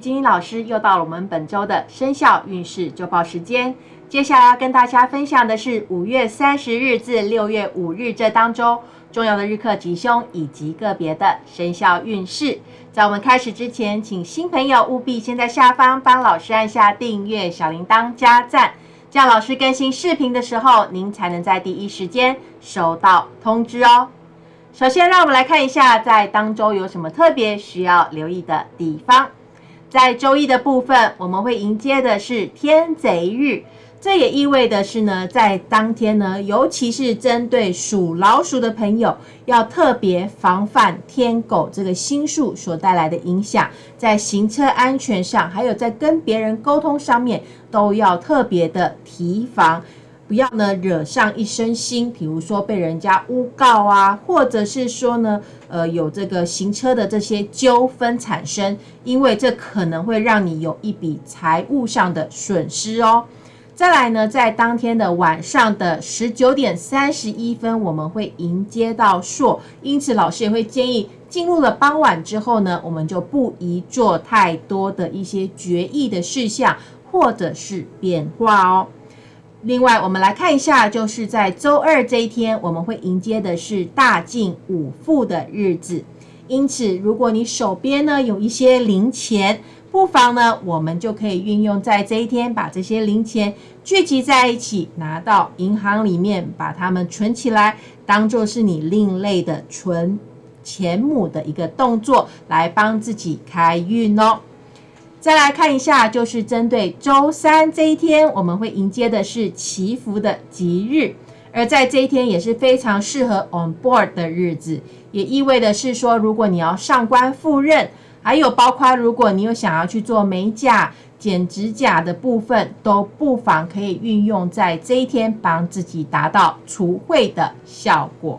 金英老师又到了我们本周的生肖运势周报时间。接下来要跟大家分享的是五月三十日至六月五日这当中重要的日课吉凶以及个别的生肖运势。在我们开始之前，请新朋友务必先在下方帮老师按下订阅、小铃铛、加赞，这样老师更新视频的时候，您才能在第一时间收到通知哦。首先，让我们来看一下在当周有什么特别需要留意的地方。在周一的部分，我们会迎接的是天贼日，这也意味的是呢，在当天呢，尤其是针对属老鼠的朋友，要特别防范天狗这个星数所带来的影响，在行车安全上，还有在跟别人沟通上面，都要特别的提防。不要呢惹上一身腥，比如说被人家诬告啊，或者是说呢，呃，有这个行车的这些纠纷产生，因为这可能会让你有一笔财务上的损失哦。再来呢，在当天的晚上的十九点三十一分，我们会迎接到朔，因此老师也会建议，进入了傍晚之后呢，我们就不宜做太多的一些决议的事项或者是变化哦。另外，我们来看一下，就是在周二这一天，我们会迎接的是大进五富的日子。因此，如果你手边呢有一些零钱，不妨呢，我们就可以运用在这一天，把这些零钱聚集在一起，拿到银行里面，把它们存起来，当做是你另类的存钱母的一个动作，来帮自己开运哦。再来看一下，就是针对周三这一天，我们会迎接的是祈福的吉日，而在这一天也是非常适合 on board 的日子，也意味的是说，如果你要上官赴任，还有包括如果你有想要去做美甲、剪指甲的部分，都不妨可以运用在这一天，帮自己达到除秽的效果。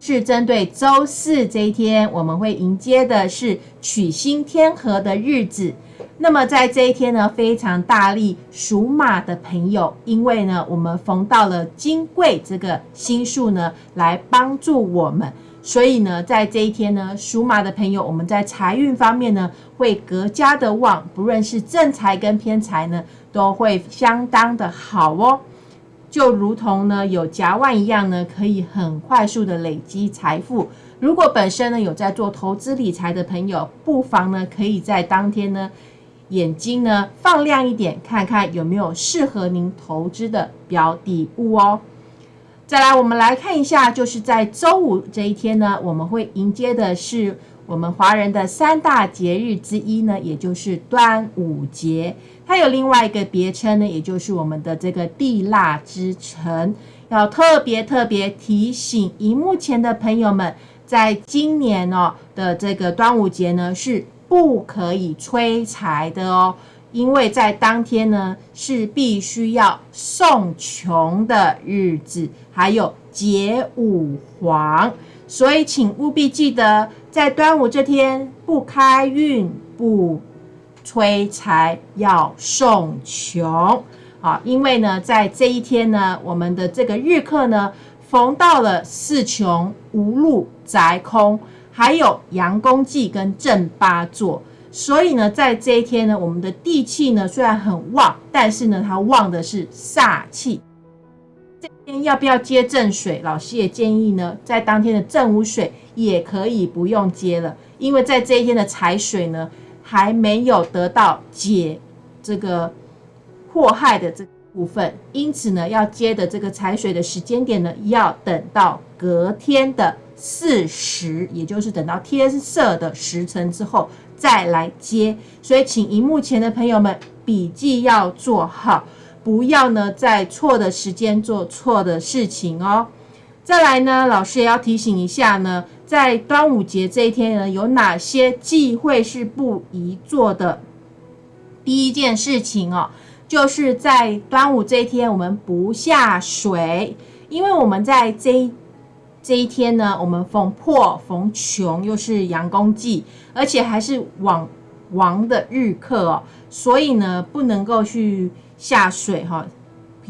是针对周四这一天，我们会迎接的是取星天和的日子。那么在这一天呢，非常大力属马的朋友，因为呢，我们逢到了金贵这个星数呢，来帮助我们，所以呢，在这一天呢，属马的朋友，我们在财运方面呢，会格加的旺，不论是正财跟偏财呢，都会相当的好哦。就如同呢有夹万一样呢，可以很快速的累积财富。如果本身呢有在做投资理财的朋友，不妨呢可以在当天呢眼睛呢放亮一点，看看有没有适合您投资的标的物哦。再来，我们来看一下，就是在周五这一天呢，我们会迎接的是。我们华人的三大节日之一呢，也就是端午节，它有另外一个别称呢，也就是我们的这个地腊之城。要特别特别提醒荧幕前的朋友们，在今年哦的这个端午节呢，是不可以催财的哦，因为在当天呢是必须要送穷的日子，还有解五黄，所以请务必记得。在端午这天，不开运不催财，要送穷啊！因为呢，在这一天呢，我们的这个日课呢，逢到了四穷、无路、宅空，还有阳公忌跟正八座，所以呢，在这一天呢，我们的地气呢虽然很旺，但是呢，它旺的是煞气。这天要不要接正水？老师也建议呢，在当天的正午水也可以不用接了，因为在这一天的财水呢，还没有得到解这个祸害的这部分，因此呢，要接的这个财水的时间点呢，要等到隔天的巳时，也就是等到天色的时辰之后再来接。所以，请荧幕前的朋友们笔记要做好。不要呢，在错的时间做错的事情哦。再来呢，老师也要提醒一下呢，在端午节这一天呢，有哪些忌讳是不宜做的？第一件事情哦，就是在端午这一天，我们不下水，因为我们在这这一天呢，我们逢破逢穷，又是阳公忌，而且还是往王的日课哦，所以呢，不能够去。下水哈，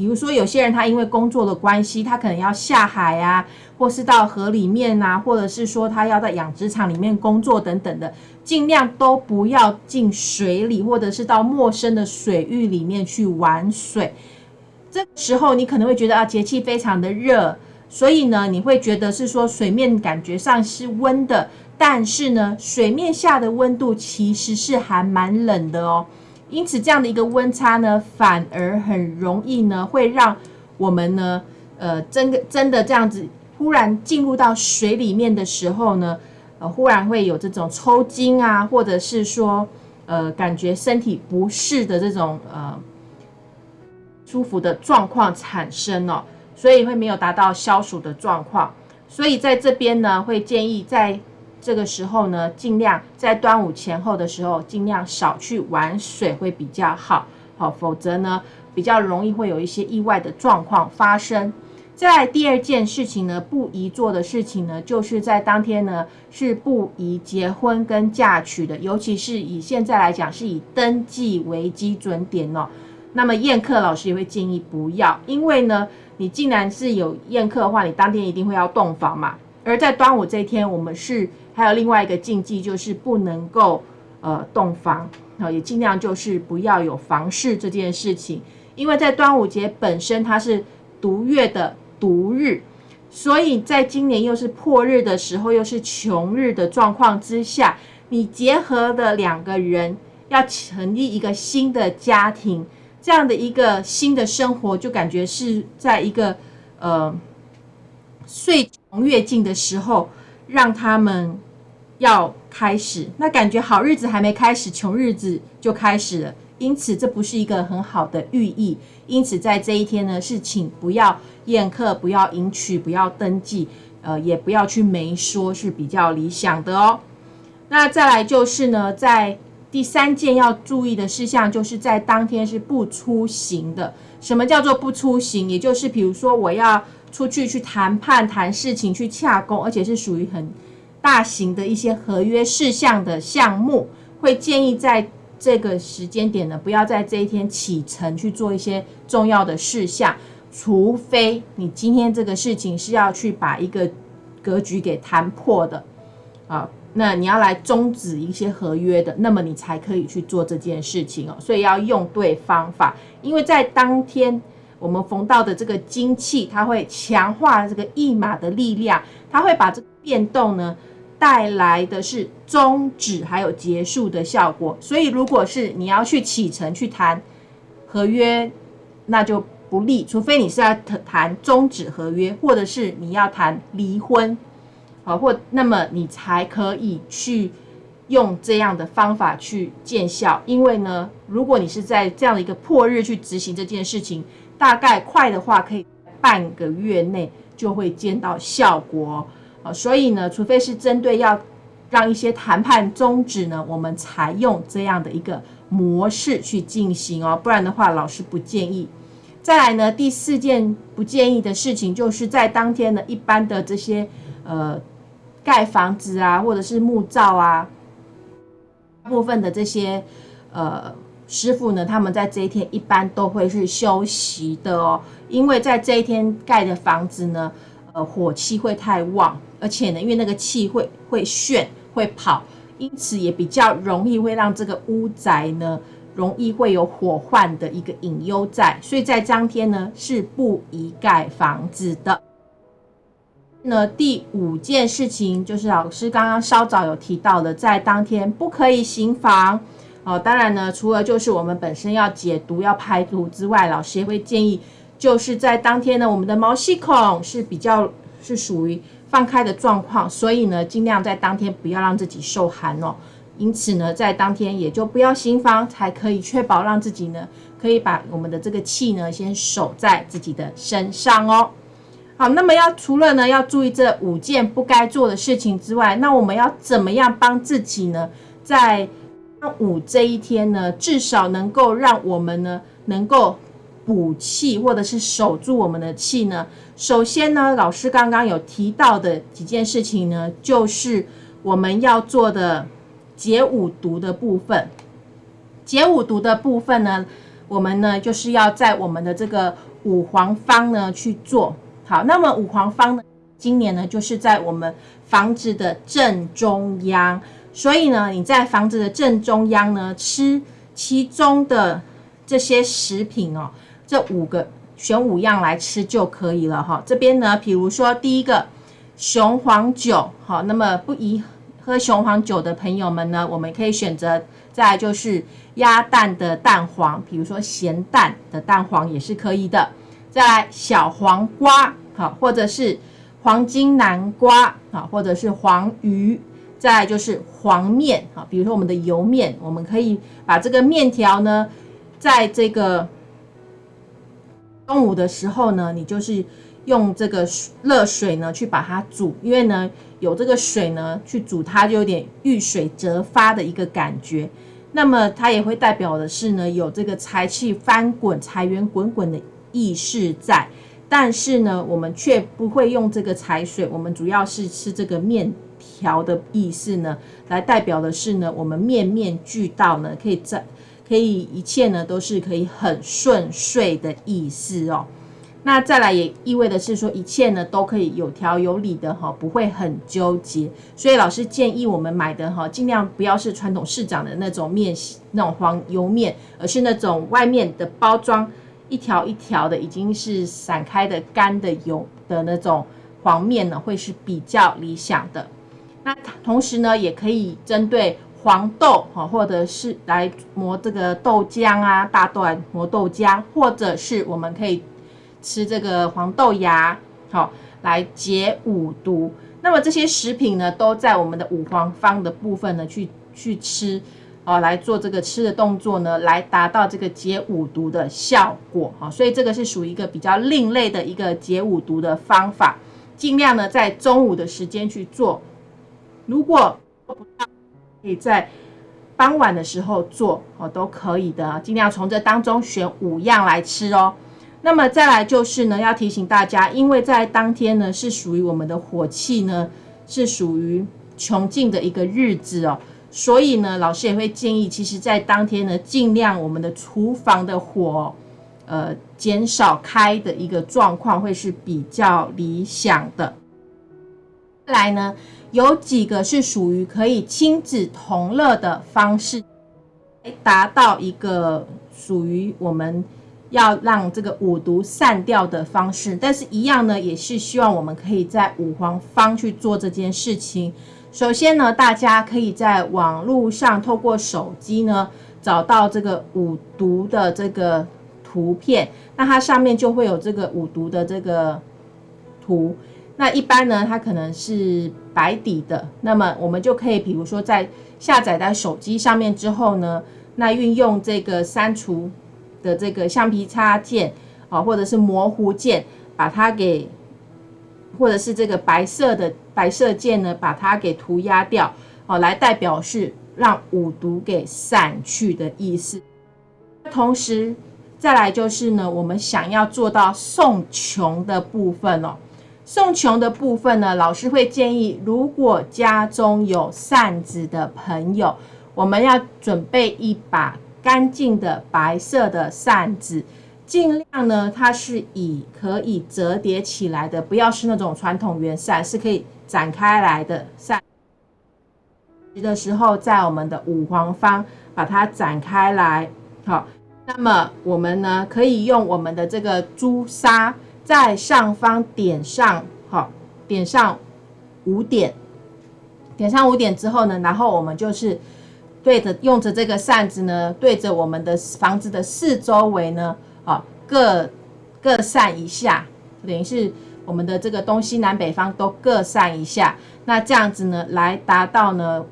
比如说有些人他因为工作的关系，他可能要下海啊，或是到河里面啊，或者是说他要在养殖场里面工作等等的，尽量都不要进水里，或者是到陌生的水域里面去玩水。这时候你可能会觉得啊，节气非常的热，所以呢，你会觉得是说水面感觉上是温的，但是呢，水面下的温度其实是还蛮冷的哦。因此，这样的一个温差呢，反而很容易呢，会让我们呢，呃，真的真的这样子，忽然进入到水里面的时候呢，呃，忽然会有这种抽筋啊，或者是说，呃，感觉身体不适的这种呃。舒服的状况产生哦，所以会没有达到消暑的状况，所以在这边呢，会建议在这个时候呢，尽量在端午前后的时候，尽量少去玩水会比较好，好，否则呢，比较容易会有一些意外的状况发生。在第二件事情呢，不宜做的事情呢，就是在当天呢是不宜结婚跟嫁娶的，尤其是以现在来讲，是以登记为基准点哦。那么宴客老师也会建议不要，因为呢，你既然是有宴客的话，你当天一定会要洞房嘛。而在端午这一天，我们是还有另外一个禁忌，就是不能够呃洞房啊，也尽量就是不要有房事这件事情。因为在端午节本身它是独月的独日，所以在今年又是破日的时候，又是穷日的状况之下，你结合的两个人要成立一个新的家庭。这样的一个新的生活，就感觉是在一个呃岁穷月尽的时候，让他们要开始。那感觉好日子还没开始，穷日子就开始了。因此，这不是一个很好的寓意。因此，在这一天呢，是请不要宴客，不要迎娶，不要登记，呃，也不要去媒说，是比较理想的哦。那再来就是呢，在第三件要注意的事项，就是在当天是不出行的。什么叫做不出行？也就是比如说我要出去去谈判、谈事情、去洽公，而且是属于很大型的一些合约事项的项目，会建议在这个时间点呢，不要在这一天启程去做一些重要的事项，除非你今天这个事情是要去把一个格局给谈破的啊。那你要来终止一些合约的，那么你才可以去做这件事情哦。所以要用对方法，因为在当天我们逢到的这个精气，它会强化这个驿马的力量，它会把这变动呢带来的是终止还有结束的效果。所以如果是你要去启程去谈合约，那就不利，除非你是要谈终止合约，或者是你要谈离婚。好，或那么你才可以去用这样的方法去见效，因为呢，如果你是在这样的一个破日去执行这件事情，大概快的话可以半个月内就会见到效果啊。所以呢，除非是针对要让一些谈判终止呢，我们才用这样的一个模式去进行哦，不然的话，老师不建议。再来呢，第四件不建议的事情，就是在当天呢，一般的这些呃。盖房子啊，或者是木造啊，部分的这些呃师傅呢，他们在这一天一般都会是休息的哦，因为在这一天盖的房子呢，呃火气会太旺，而且呢，因为那个气会会炫会跑，因此也比较容易会让这个屋宅呢，容易会有火患的一个隐忧在，所以在当天呢是不宜盖房子的。那第五件事情就是老师刚刚稍早有提到的，在当天不可以行房哦。当然呢，除了就是我们本身要解毒、要排毒之外，老师也会建议，就是在当天呢，我们的毛细孔是比较是属于放开的状况，所以呢，尽量在当天不要让自己受寒哦。因此呢，在当天也就不要心慌，才可以确保让自己呢，可以把我们的这个气呢，先守在自己的身上哦。好，那么要除了呢要注意这五件不该做的事情之外，那我们要怎么样帮自己呢？在端午这一天呢，至少能够让我们呢能够补气，或者是守住我们的气呢？首先呢，老师刚刚有提到的几件事情呢，就是我们要做的解五毒的部分。解五毒的部分呢，我们呢就是要在我们的这个五黄方呢去做好。那么五黄方呢，今年呢就是在我们房子的正中央，所以呢你在房子的正中央呢吃其中的这些食品哦，这五个选五样来吃就可以了哈。这边呢，比如说第一个雄黄酒，好，那么不宜喝雄黄酒的朋友们呢，我们可以选择。再就是鸭蛋的蛋黄，比如说咸蛋的蛋黄也是可以的。再来小黄瓜，好，或者是黄金南瓜，好，或者是黄鱼。再来就是黄面，好，比如说我们的油面，我们可以把这个面条呢，在这个中午的时候呢，你就是用这个热水呢去把它煮，因为呢有这个水呢去煮它，就有点遇水则发的一个感觉。那么它也会代表的是呢，有这个财气翻滚、财源滚滚的意识在，但是呢，我们却不会用这个财水，我们主要是吃这个面条的意思呢，来代表的是呢，我们面面俱到呢，可以在可以一切呢都是可以很顺遂的意思哦。那再来也意味的是说，一切呢都可以有条有理的哈，不会很纠结。所以老师建议我们买的哈，尽量不要是传统市长的那种面，那种黄油面，而是那种外面的包装一条一条的，已经是散开的干的油的那种黄面呢，会是比较理想的。那同时呢，也可以针对黄豆哈，或者是来磨这个豆浆啊，大豆来磨豆浆，或者是我们可以。吃这个黄豆芽，好来解五毒。那么这些食品呢，都在我们的五黄方的部分呢，去去吃，哦，来做这个吃的动作呢，来达到这个解五毒的效果。哈，所以这个是属于一个比较另类的一个解五毒的方法，尽量呢在中午的时间去做。如果做不到，可以在傍晚的时候做，哦，都可以的。尽量从这当中选五样来吃哦。那么再来就是呢，要提醒大家，因为在当天呢是属于我们的火气呢是属于穷尽的一个日子哦，所以呢，老师也会建议，其实在当天呢，尽量我们的厨房的火，呃，减少开的一个状况会是比较理想的。再来呢，有几个是属于可以亲子同乐的方式，来达到一个属于我们。要让这个五毒散掉的方式，但是一样呢，也是希望我们可以在五黄方去做这件事情。首先呢，大家可以在网络上透过手机呢找到这个五毒的这个图片，那它上面就会有这个五毒的这个图。那一般呢，它可能是白底的，那么我们就可以，比如说在下载在手机上面之后呢，那运用这个删除。的这个橡皮擦键啊，或者是模糊键，把它给，或者是这个白色的白色键呢，把它给涂鸦掉，哦，来代表是让五毒给散去的意思。同时，再来就是呢，我们想要做到送穷的部分哦。送穷的部分呢，老师会建议，如果家中有扇子的朋友，我们要准备一把。干净的白色的扇子，尽量呢，它是以可以折叠起来的，不要是那种传统圆扇，是可以展开来的扇。的时候，在我们的五黄方把它展开来，好，那么我们呢，可以用我们的这个朱砂在上方点上，好，点上五点，点上五点之后呢，然后我们就是。对着用着这个扇子呢，对着我们的房子的四周围呢，啊，各各扇一下，等于是我们的这个东西南北方都各扇一下。那这样子呢，来达到呢，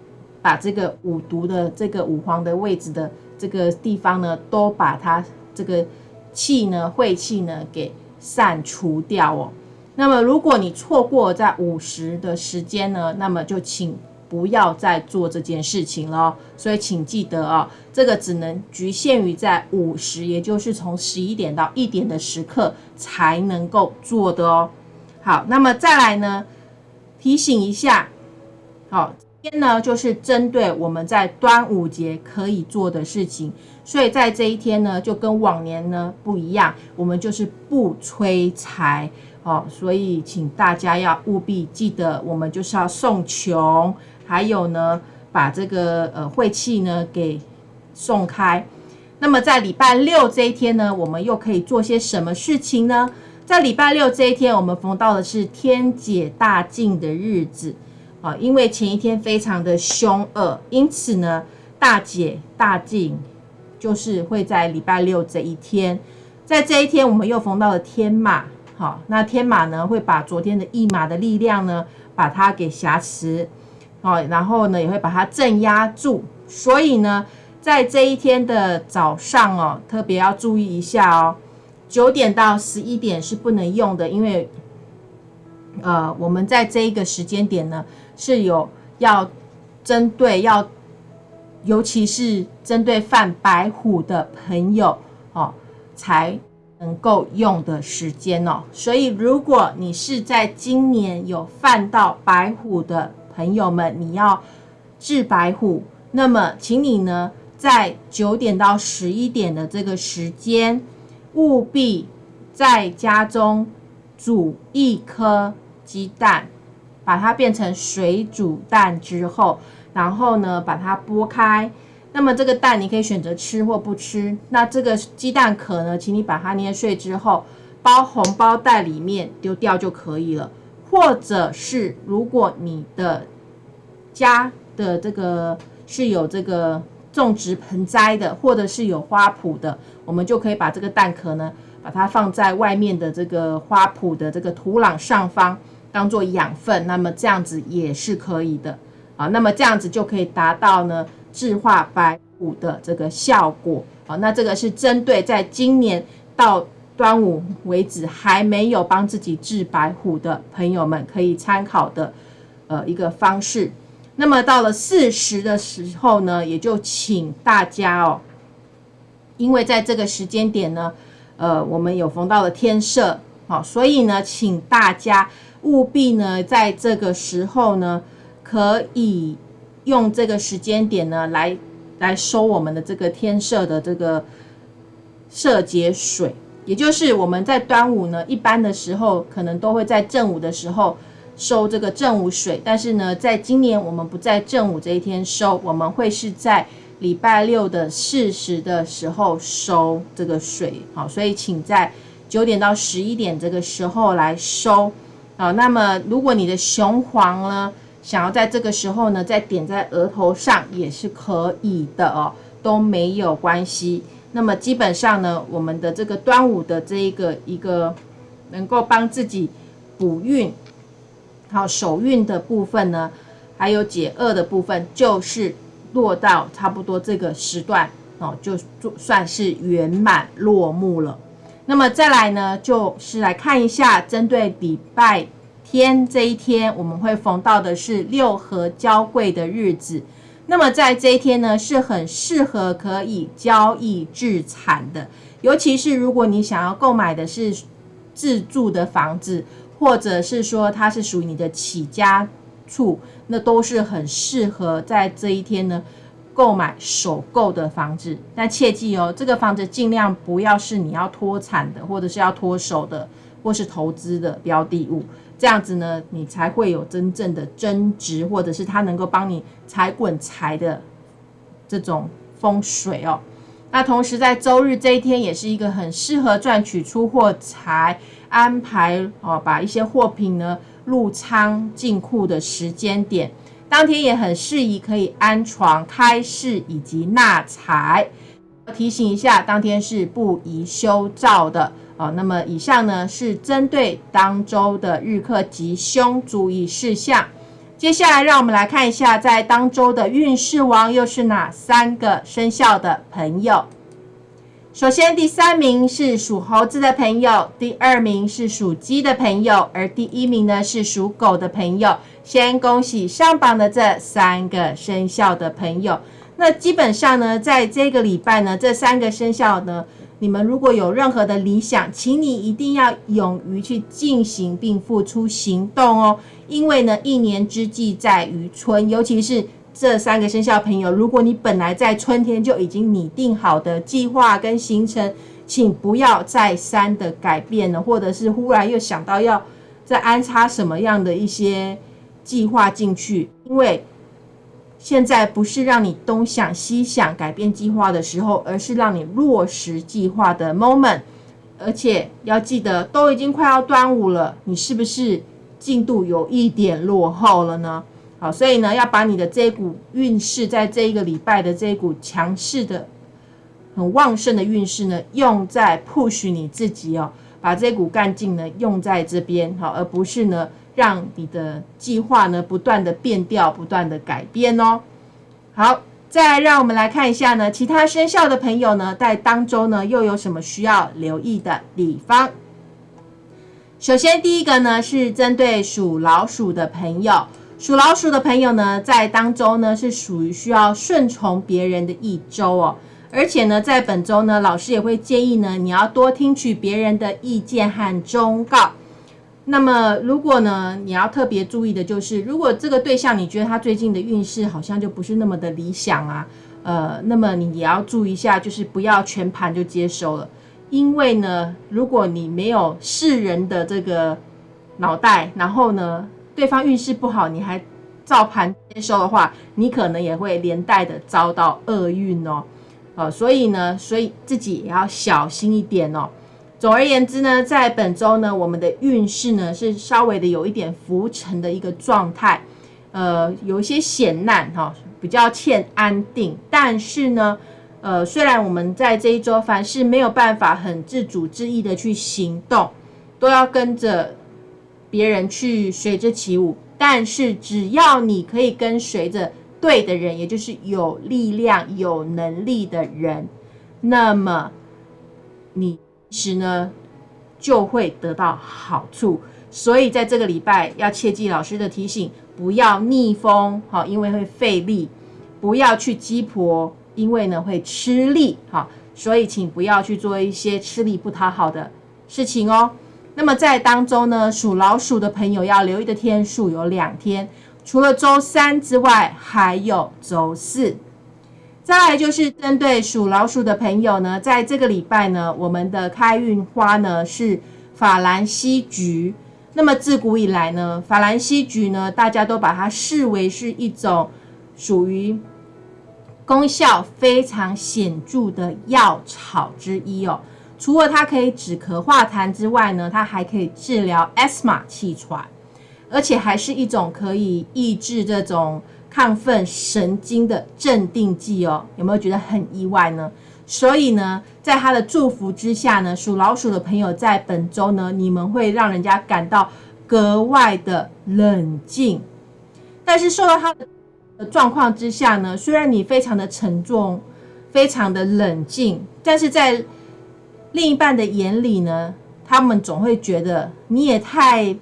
把这个五毒的这个五黄的位置的这个地方呢，都把它这个气呢晦气呢给散除掉哦。那么如果你错过在午时的时间呢，那么就请。不要再做这件事情了，所以请记得哦，这个只能局限于在午时，也就是从十一点到一点的时刻才能够做的哦。好，那么再来呢，提醒一下，好，天呢，就是针对我们在端午节可以做的事情，所以在这一天呢，就跟往年呢不一样，我们就是不催财哦，所以请大家要务必记得，我们就是要送穷，还有呢，把这个呃晦气呢给送开。那么在礼拜六这一天呢，我们又可以做些什么事情呢？在礼拜六这一天，我们逢到的是天解大净的日子。啊，因为前一天非常的凶恶，因此呢，大解大净就是会在礼拜六这一天，在这一天我们又逢到了天马，好，那天马呢会把昨天的驿马的力量呢把它给挟持，哦，然后呢也会把它镇压住，所以呢，在这一天的早上哦，特别要注意一下哦，九点到十一点是不能用的，因为呃，我们在这一个时间点呢。是有要针对要，尤其是针对犯白虎的朋友哦，才能够用的时间哦。所以，如果你是在今年有犯到白虎的朋友们，你要治白虎，那么请你呢，在九点到十一点的这个时间，务必在家中煮一颗鸡蛋。把它变成水煮蛋之后，然后呢，把它剥开。那么这个蛋你可以选择吃或不吃。那这个鸡蛋壳呢，请你把它捏碎之后，包红包袋里面丢掉就可以了。或者是如果你的家的这个是有这个种植盆栽的，或者是有花圃的，我们就可以把这个蛋壳呢，把它放在外面的这个花圃的这个土壤上方。当做养分，那么这样子也是可以的啊。那么这样子就可以达到呢治化白虎的这个效果啊。那这个是针对在今年到端午为止还没有帮自己治白虎的朋友们可以参考的呃一个方式。那么到了四十的时候呢，也就请大家哦，因为在这个时间点呢，呃，我们有逢到了天赦，好，所以呢，请大家。务必呢，在这个时候呢，可以用这个时间点呢，来来收我们的这个天赦的这个赦节水，也就是我们在端午呢，一般的时候可能都会在正午的时候收这个正午水，但是呢，在今年我们不在正午这一天收，我们会是在礼拜六的四时的时候收这个水，好，所以请在九点到十一点这个时候来收。好，那么如果你的雄黄呢，想要在这个时候呢，再点在额头上也是可以的哦，都没有关系。那么基本上呢，我们的这个端午的这一个一个能够帮自己补运、好手运的部分呢，还有解厄的部分，就是落到差不多这个时段哦，就算是圆满落幕了。那么再来呢，就是来看一下，针对礼拜天这一天，我们会逢到的是六合交贵的日子。那么在这一天呢，是很适合可以交易置产的，尤其是如果你想要购买的是自住的房子，或者是说它是属于你的起家处，那都是很适合在这一天呢。购买首购的房子，但切记哦，这个房子尽量不要是你要脱产的，或者是要脱手的，或是投资的标的物。这样子呢，你才会有真正的增值，或者是它能够帮你财滚财的这种风水哦。那同时在周日这一天，也是一个很适合赚取出货财、安排哦，把一些货品呢入仓进库的时间点。当天也很适宜，可以安床、开市以及纳财。提醒一下，当天是不宜修造的哦。那么以上呢是针对当周的日课吉凶注意事项。接下来让我们来看一下，在当周的运势王又是哪三个生肖的朋友。首先，第三名是属猴子的朋友，第二名是属鸡的朋友，而第一名呢是属狗的朋友。先恭喜上榜的这三个生肖的朋友。那基本上呢，在这个礼拜呢，这三个生肖呢，你们如果有任何的理想，请你一定要勇于去进行并付出行动哦。因为呢，一年之计在于春，尤其是这三个生肖朋友，如果你本来在春天就已经拟定好的计划跟行程，请不要再三的改变了，或者是忽然又想到要再安插什么样的一些计划进去，因为。现在不是让你东想西想改变计划的时候，而是让你落实计划的 moment。而且要记得，都已经快要端午了，你是不是进度有一点落后了呢？好，所以呢，要把你的这股运势，在这一个礼拜的这股强势的、很旺盛的运势呢，用在 push 你自己哦，把这股干劲呢用在这边，好，而不是呢。让你的计划呢不断的变调，不断的改变哦。好，再让我们来看一下呢，其他生肖的朋友呢，在当周呢又有什么需要留意的地方？首先，第一个呢是针对属老鼠的朋友，属老鼠的朋友呢，在当中呢是属于需要顺从别人的一周哦。而且呢，在本周呢，老师也会建议呢，你要多听取别人的意见和忠告。那么，如果呢，你要特别注意的就是，如果这个对象你觉得他最近的运势好像就不是那么的理想啊，呃，那么你也要注意一下，就是不要全盘就接收了，因为呢，如果你没有世人的这个脑袋，然后呢，对方运势不好，你还照盘接收的话，你可能也会连带的遭到厄运哦，呃，所以呢，所以自己也要小心一点哦。总而言之呢，在本周呢，我们的运势呢是稍微的有一点浮沉的一个状态，呃，有一些险难哈，比较欠安定。但是呢，呃，虽然我们在这一周凡事没有办法很自主之意的去行动，都要跟着别人去随着起舞，但是只要你可以跟随着对的人，也就是有力量、有能力的人，那么你。其实呢，就会得到好处，所以在这个礼拜要切记老师的提醒，不要逆风，好，因为会费力；不要去鸡婆，因为呢会吃力，好，所以请不要去做一些吃力不讨好的事情哦。那么在当中呢，属老鼠的朋友要留意的天数有两天，除了周三之外，还有周四。再来就是针对属老鼠的朋友呢，在这个礼拜呢，我们的开运花呢是法兰西菊。那么自古以来呢，法兰西菊呢，大家都把它视为是一种属于功效非常显著的药草之一哦。除了它可以止咳化痰之外呢，它还可以治疗 s 码气喘，而且还是一种可以抑制这种。亢奋神经的镇定剂哦，有没有觉得很意外呢？所以呢，在他的祝福之下呢，属老鼠的朋友在本周呢，你们会让人家感到格外的冷静。但是受到他的状况之下呢，虽然你非常的沉重，非常的冷静，但是在另一半的眼里呢，他们总会觉得你也太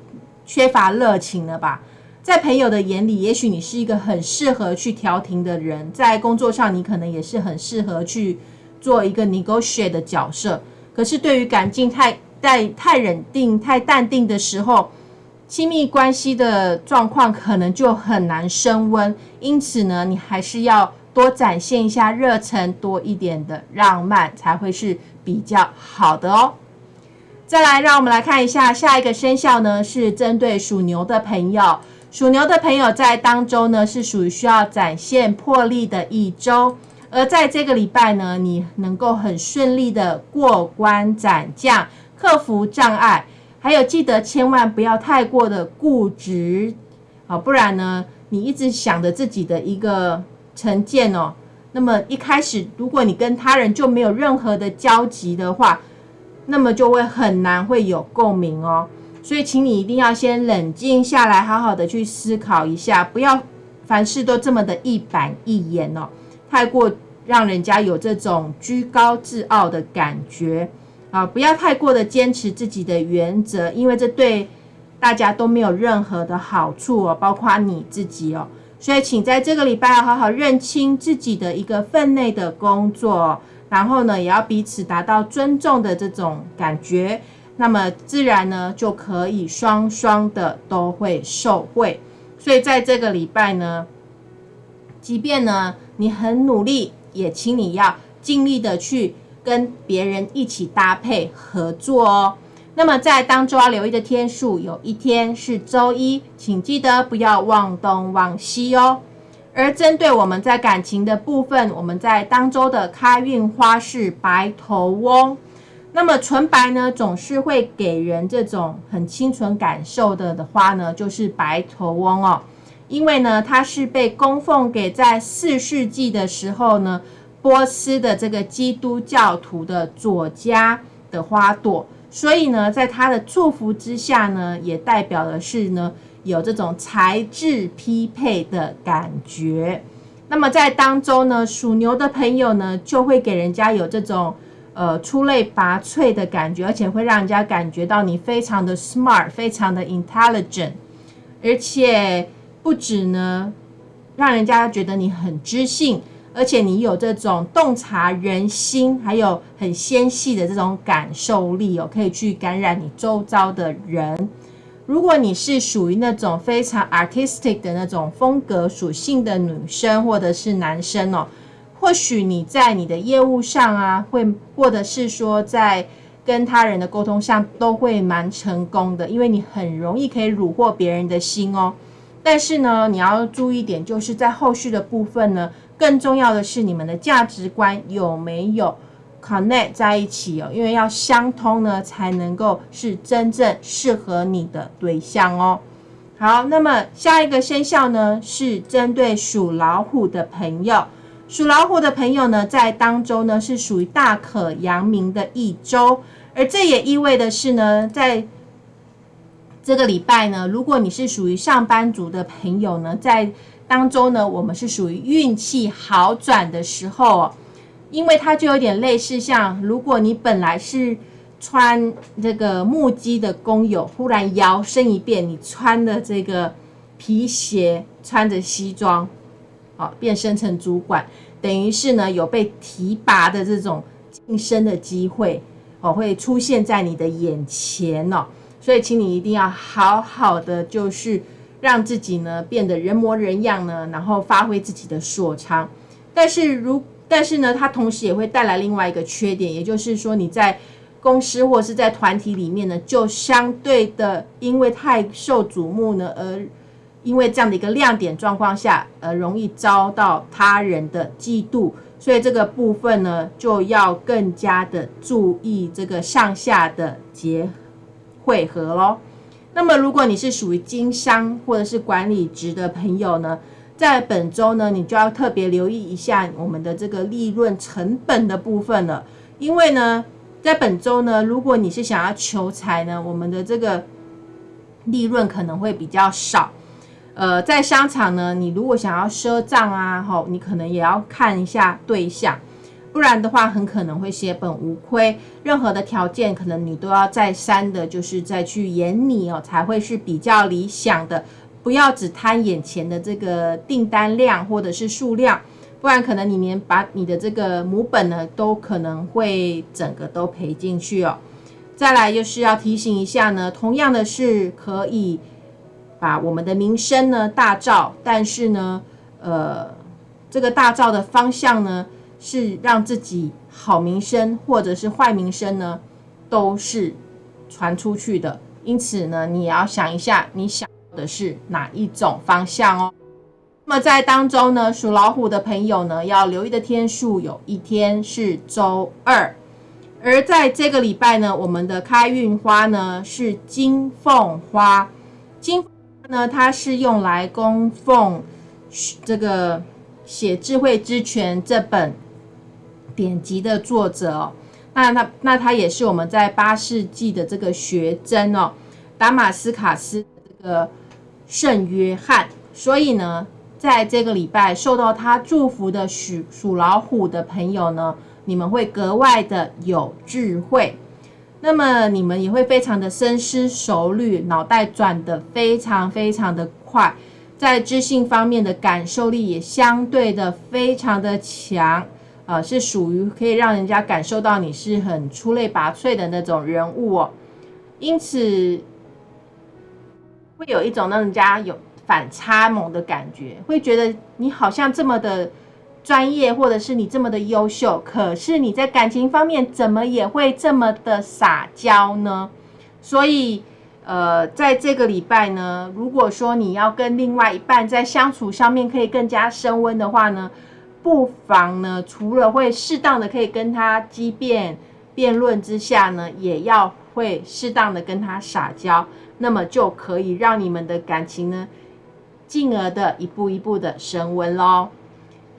缺乏热情了吧。在朋友的眼里，也许你是一个很适合去调停的人；在工作上，你可能也是很适合去做一个 negotiate 的角色。可是，对于感情太太太冷定、太淡定的时候，亲密关系的状况可能就很难升温。因此呢，你还是要多展现一下热忱，多一点的浪漫，才会是比较好的哦。再来，让我们来看一下下一个生肖呢，是针对属牛的朋友。属牛的朋友在当周呢，是属于需要展现魄力的一周，而在这个礼拜呢，你能够很顺利的过关斩将，克服障碍，还有记得千万不要太过的固执，啊，不然呢，你一直想着自己的一个成见哦，那么一开始如果你跟他人就没有任何的交集的话，那么就会很难会有共鸣哦。所以，请你一定要先冷静下来，好好的去思考一下，不要凡事都这么的一板一眼哦，太过让人家有这种居高自傲的感觉啊！不要太过的坚持自己的原则，因为这对大家都没有任何的好处哦，包括你自己哦。所以，请在这个礼拜要好好认清自己的一个分内的工作，然后呢，也要彼此达到尊重的这种感觉，那么自然呢就可以双双的都会受惠。所以在这个礼拜呢，即便呢你很努力，也请你要尽力的去跟别人一起搭配合作哦。那么在当周要留意的天数，有一天是周一，请记得不要忘东忘西哦。而针对我们在感情的部分，我们在当周的开运花是白头翁。那么纯白呢，总是会给人这种很清纯感受的的花呢，就是白头翁哦。因为呢，它是被供奉给在四世纪的时候呢，波斯的这个基督教徒的左家的花朵。所以呢，在他的祝福之下呢，也代表的是呢，有这种才智匹配的感觉。那么在当中呢，属牛的朋友呢，就会给人家有这种呃出类拔萃的感觉，而且会让人家感觉到你非常的 smart，非常的 intelligent，而且不止呢，让人家觉得你很知性。而且你有这种洞察人心，还有很纤细的这种感受力哦，可以去感染你周遭的人。如果你是属于那种非常 artistic 的那种风格属性的女生或者是男生哦，或许你在你的业务上啊，会或者是说在跟他人的沟通上都会蛮成功的，因为你很容易可以虏获别人的心哦。但是呢，你要注意一点，就是在后续的部分呢。更重要的是，你们的价值观有没有 connect 在一起哦？因为要相通呢，才能够是真正适合你的对象哦。好，那么下一个生肖呢，是针对属老虎的朋友。属老虎的朋友呢，在当中呢，是属于大可扬名的一周，而这也意味的是呢，在这个礼拜呢，如果你是属于上班族的朋友呢，在当中呢，我们是属于运气好转的时候，因为它就有点类似像，如果你本来是穿这个木屐的工友，忽然摇身一变，你穿的这个皮鞋，穿着西装，哦变身成主管，等于是呢有被提拔的这种晋升的机会，哦会出现在你的眼前哦，所以请你一定要好好的就是。让自己呢变得人模人样呢，然后发挥自己的所长。但是如但是呢，它同时也会带来另外一个缺点，也就是说你在公司或是在团体里面呢，就相对的因为太受瞩目呢，而因为这样的一个亮点状况下，而容易遭到他人的嫉妒。所以这个部分呢，就要更加的注意这个上下的结汇合喽。那么，如果你是属于经商或者是管理职的朋友呢，在本周呢，你就要特别留意一下我们的这个利润成本的部分了。因为呢，在本周呢，如果你是想要求财呢，我们的这个利润可能会比较少。呃，在商场呢，你如果想要赊账啊，吼，你可能也要看一下对象。不然的话，很可能会血本无亏。任何的条件，可能你都要再三的，就是再去演你哦，才会是比较理想的。不要只贪眼前的这个订单量或者是数量，不然可能你连把你的这个母本呢，都可能会整个都赔进去哦。再来就是要提醒一下呢，同样的是可以把我们的名声呢大造，但是呢，呃，这个大造的方向呢。是让自己好名声或者是坏名声呢，都是传出去的。因此呢，你也要想一下，你想的是哪一种方向哦。那么在当中呢，属老虎的朋友呢，要留意的天数有一天是周二。而在这个礼拜呢，我们的开运花呢是金凤花。金凤呢，它是用来供奉这个《写智慧之泉》这本。典籍的作者哦，那那那他也是我们在八世纪的这个学真哦，达马斯卡斯这个圣约翰，所以呢，在这个礼拜受到他祝福的属属老虎的朋友呢，你们会格外的有智慧，那么你们也会非常的深思熟虑，脑袋转的非常非常的快，在知性方面的感受力也相对的非常的强。呃，是属于可以让人家感受到你是很出类拔萃的那种人物哦。因此，会有一种让人家有反差萌的感觉，会觉得你好像这么的专业，或者是你这么的优秀，可是你在感情方面怎么也会这么的撒娇呢？所以。呃，在这个礼拜呢，如果说你要跟另外一半在相处上面可以更加升温的话呢，不妨呢，除了会适当的可以跟他激辩辩论之下呢，也要会适当的跟他撒娇，那么就可以让你们的感情呢，进而的一步一步的升温喽。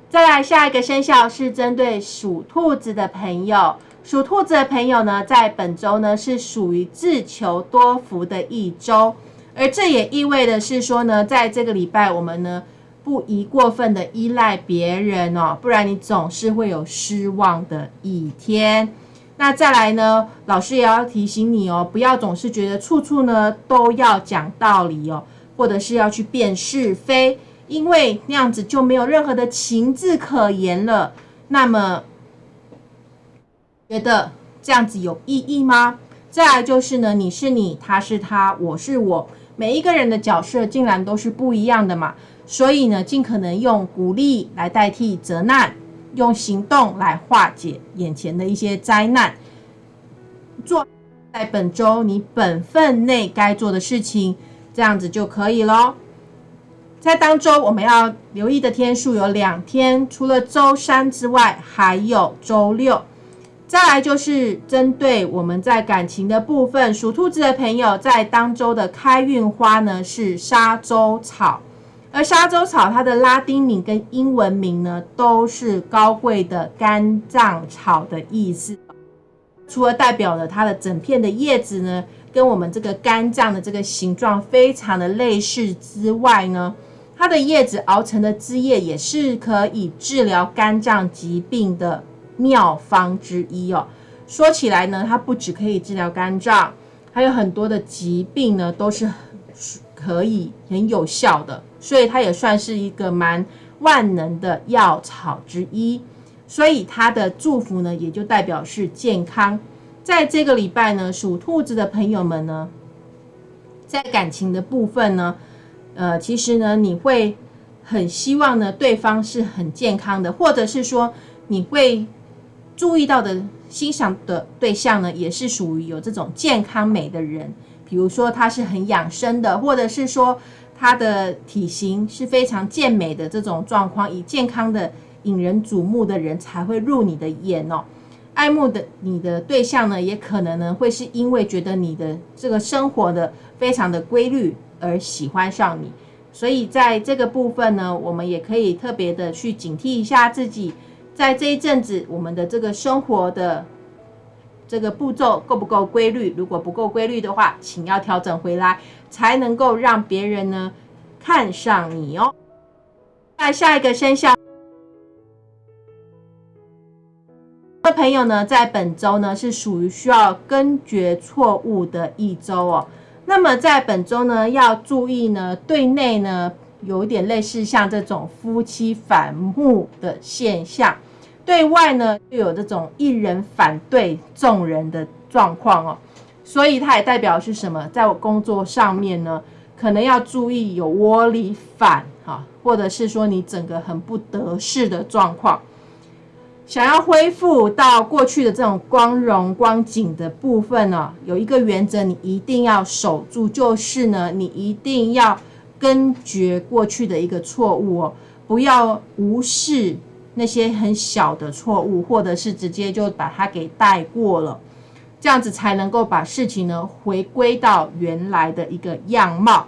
再来下一个生肖是针对属兔子的朋友。属兔子的朋友呢，在本周呢是属于自求多福的一周，而这也意味的是说呢，在这个礼拜我们呢不宜过分的依赖别人哦，不然你总是会有失望的一天。那再来呢，老师也要提醒你哦，不要总是觉得处处呢都要讲道理哦，或者是要去辨是非，因为那样子就没有任何的情字可言了。那么。觉得这样子有意义吗？再来就是呢，你是你，他是他，我是我，每一个人的角色竟然都是不一样的嘛。所以呢，尽可能用鼓励来代替责难，用行动来化解眼前的一些灾难，做在本周你本分内该做的事情，这样子就可以咯。在当周我们要留意的天数有两天，除了周三之外，还有周六。再来就是针对我们在感情的部分，属兔子的朋友在当周的开运花呢是沙洲草，而沙洲草它的拉丁名跟英文名呢都是高贵的肝脏草的意思。除了代表了它的整片的叶子呢跟我们这个肝脏的这个形状非常的类似之外呢，它的叶子熬成的汁液也是可以治疗肝脏疾病的。妙方之一哦，说起来呢，它不只可以治疗肝脏，还有很多的疾病呢，都是可以很有效的，所以它也算是一个蛮万能的药草之一。所以它的祝福呢，也就代表是健康。在这个礼拜呢，属兔子的朋友们呢，在感情的部分呢，呃，其实呢，你会很希望呢，对方是很健康的，或者是说你会。注意到的欣赏的对象呢，也是属于有这种健康美的人，比如说他是很养生的，或者是说他的体型是非常健美的这种状况，以健康的引人瞩目的人才会入你的眼哦。爱慕的你的对象呢，也可能呢会是因为觉得你的这个生活的非常的规律而喜欢上你，所以在这个部分呢，我们也可以特别的去警惕一下自己。在这一阵子，我们的这个生活的这个步骤够不够规律？如果不够规律的话，请要调整回来，才能够让别人呢看上你哦。那下一个生肖的朋友呢，在本周呢是属于需要根绝错误的一周哦。那么在本周呢，要注意呢，对内呢有一点类似像这种夫妻反目的现象。对外呢，就有这种一人反对众人的状况哦，所以它也代表是什么？在我工作上面呢，可能要注意有窝里反哈，或者是说你整个很不得势的状况。想要恢复到过去的这种光荣光景的部分呢，有一个原则你一定要守住，就是呢，你一定要根绝过去的一个错误哦，不要无视。那些很小的错误，或者是直接就把它给带过了，这样子才能够把事情呢回归到原来的一个样貌。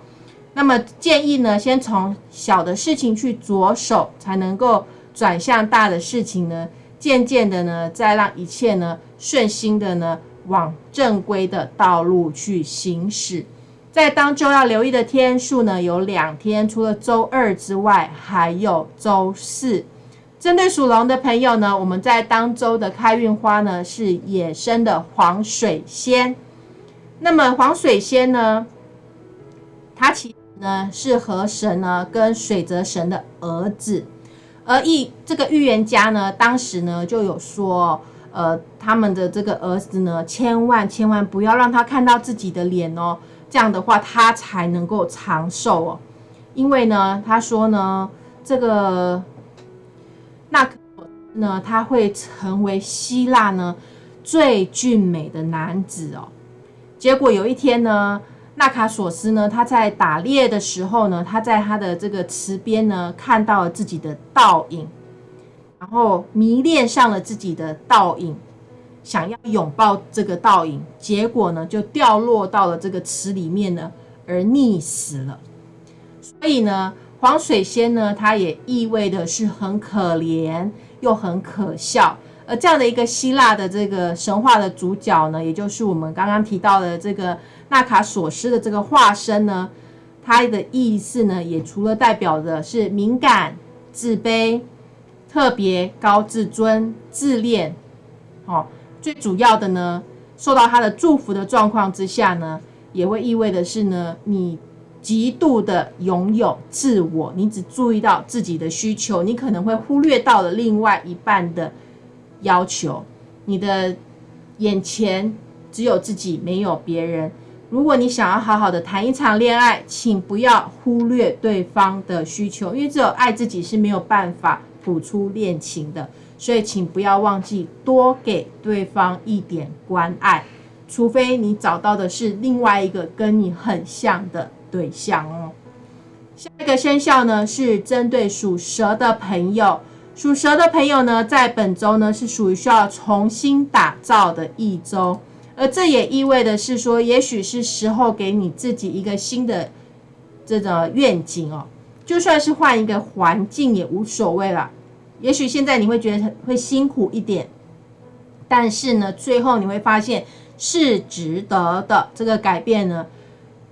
那么建议呢，先从小的事情去着手，才能够转向大的事情呢。渐渐的呢，再让一切呢顺心的呢往正规的道路去行驶。在当周要留意的天数呢，有两天，除了周二之外，还有周四。针对属龙的朋友呢，我们在当周的开运花呢是野生的黄水仙。那么黄水仙呢，它其实呢是河神呢跟水泽神的儿子，而预这个预言家呢，当时呢就有说，呃，他们的这个儿子呢，千万千万不要让他看到自己的脸哦，这样的话他才能够长寿哦。因为呢，他说呢，这个那呢，他会成为希腊呢最俊美的男子哦。结果有一天呢。纳卡索斯呢？他在打猎的时候呢，他在他的这个池边呢，看到了自己的倒影，然后迷恋上了自己的倒影，想要拥抱这个倒影，结果呢，就掉落到了这个池里面呢，而溺死了。所以呢，黄水仙呢，它也意味的是很可怜又很可笑。而这样的一个希腊的这个神话的主角呢，也就是我们刚刚提到的这个。纳卡索斯的这个化身呢，它的意思呢，也除了代表的是敏感、自卑、特别高自尊、自恋，哦，最主要的呢，受到他的祝福的状况之下呢，也会意味的是呢，你极度的拥有自我，你只注意到自己的需求，你可能会忽略到了另外一半的要求，你的眼前只有自己，没有别人。如果你想要好好的谈一场恋爱，请不要忽略对方的需求，因为只有爱自己是没有办法谱出恋情的。所以，请不要忘记多给对方一点关爱，除非你找到的是另外一个跟你很像的对象哦。下一个生肖呢，是针对属蛇的朋友。属蛇的朋友呢，在本周呢，是属于需要重新打造的一周。而这也意味的是说，也许是时候给你自己一个新的这个愿景哦，就算是换一个环境也无所谓了。也许现在你会觉得会辛苦一点，但是呢，最后你会发现是值得的。这个改变呢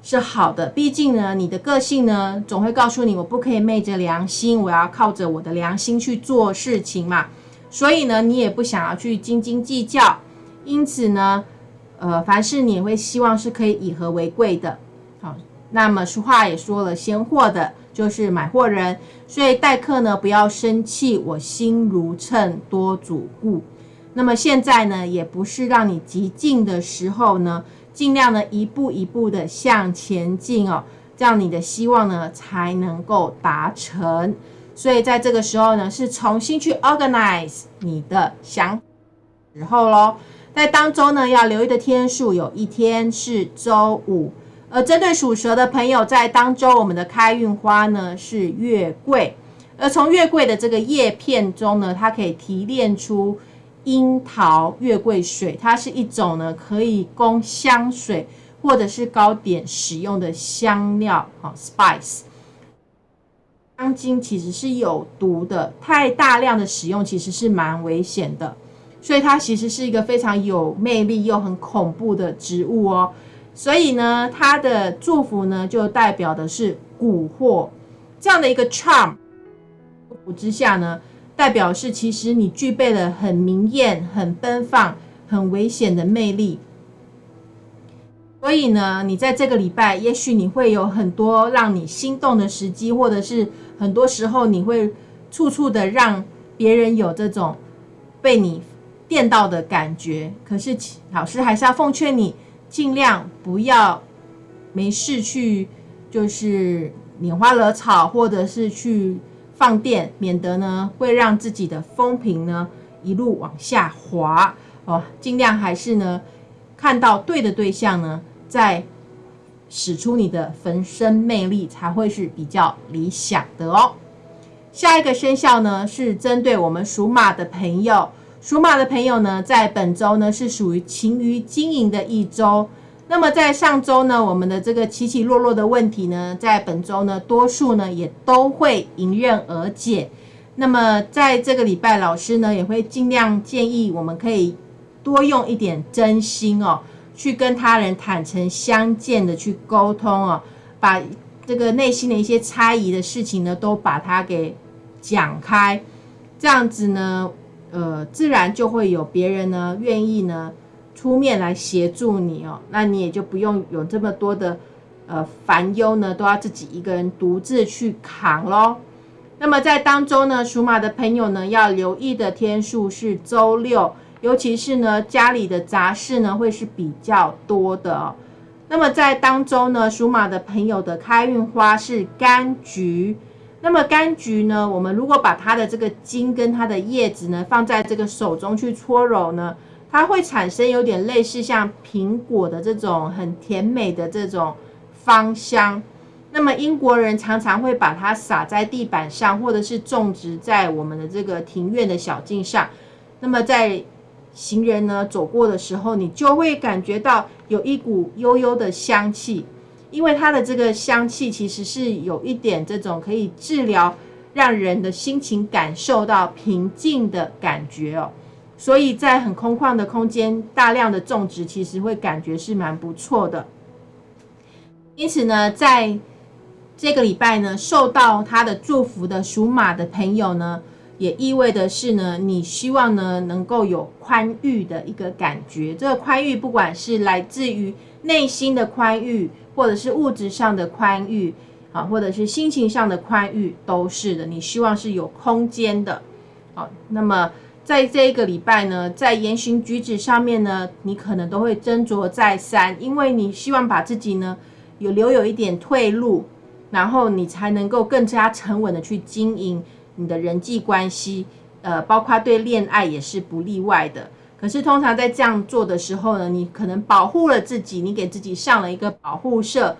是好的，毕竟呢，你的个性呢总会告诉你，我不可以昧着良心，我要靠着我的良心去做事情嘛。所以呢，你也不想要去斤斤计较，因此呢。呃，凡事你也会希望是可以以和为贵的，好。那么俗话也说了，先货的就是买货人，所以待客呢不要生气，我心如秤，多主顾。那么现在呢，也不是让你急进的时候呢，尽量呢一步一步的向前进哦，这样你的希望呢才能够达成。所以在这个时候呢，是重新去 organize 你的想时候喽。在当周呢，要留意的天数有一天是周五，而针对属蛇的朋友，在当周我们的开运花呢是月桂，而从月桂的这个叶片中呢，它可以提炼出樱桃月桂水，它是一种呢可以供香水或者是糕点使用的香料，好 spice。香精其实是有毒的，太大量的使用其实是蛮危险的。所以它其实是一个非常有魅力又很恐怖的植物哦。所以呢，它的祝福呢，就代表的是蛊惑这样的一个 charm。祝福之下呢，代表是其实你具备了很明艳、很奔放、很危险的魅力。所以呢，你在这个礼拜，也许你会有很多让你心动的时机，或者是很多时候你会处处的让别人有这种被你。电到的感觉，可是老师还是要奉劝你，尽量不要没事去就是拈花惹草，或者是去放电，免得呢会让自己的风评呢一路往下滑哦。尽量还是呢看到对的对象呢，再使出你的浑身魅力，才会是比较理想的哦。下一个生肖呢是针对我们属马的朋友。属马的朋友呢，在本周呢是属于勤于经营的一周。那么在上周呢，我们的这个起起落落的问题呢，在本周呢，多数呢也都会迎刃而解。那么在这个礼拜，老师呢也会尽量建议我们可以多用一点真心哦，去跟他人坦诚相见的去沟通哦，把这个内心的一些猜疑的事情呢，都把它给讲开，这样子呢。呃，自然就会有别人呢愿意呢出面来协助你哦，那你也就不用有这么多的呃烦忧呢，都要自己一个人独自去扛咯。那么在当中呢，属马的朋友呢，要留意的天数是周六，尤其是呢家里的杂事呢会是比较多的哦。那么在当中呢，属马的朋友的开运花是柑橘。那么柑橘呢，我们如果把它的这个茎跟它的叶子呢放在这个手中去搓揉呢，它会产生有点类似像苹果的这种很甜美的这种芳香。那么英国人常常会把它撒在地板上，或者是种植在我们的这个庭院的小径上。那么在行人呢走过的时候，你就会感觉到有一股悠悠的香气，因为它的这个香气其实是有一点这种可以治疗，让人的心情感受到平静的感觉哦。所以在很空旷的空间，大量的种植，其实会感觉是蛮不错的。因此呢，在这个礼拜呢，受到他的祝福的属马的朋友呢，也意味的是呢，你希望呢能够有宽裕的一个感觉。这个宽裕，不管是来自于内心的宽裕，或者是物质上的宽裕，啊，或者是心情上的宽裕，都是的。你希望是有空间的。好，那么在这一个礼拜呢，在言行举止上面呢，你可能都会斟酌再三，因为你希望把自己呢有留有一点退路。然后你才能够更加沉稳的去经营你的人际关系，呃，包括对恋爱也是不例外的。可是通常在这样做的时候呢，你可能保护了自己，你给自己上了一个保护色，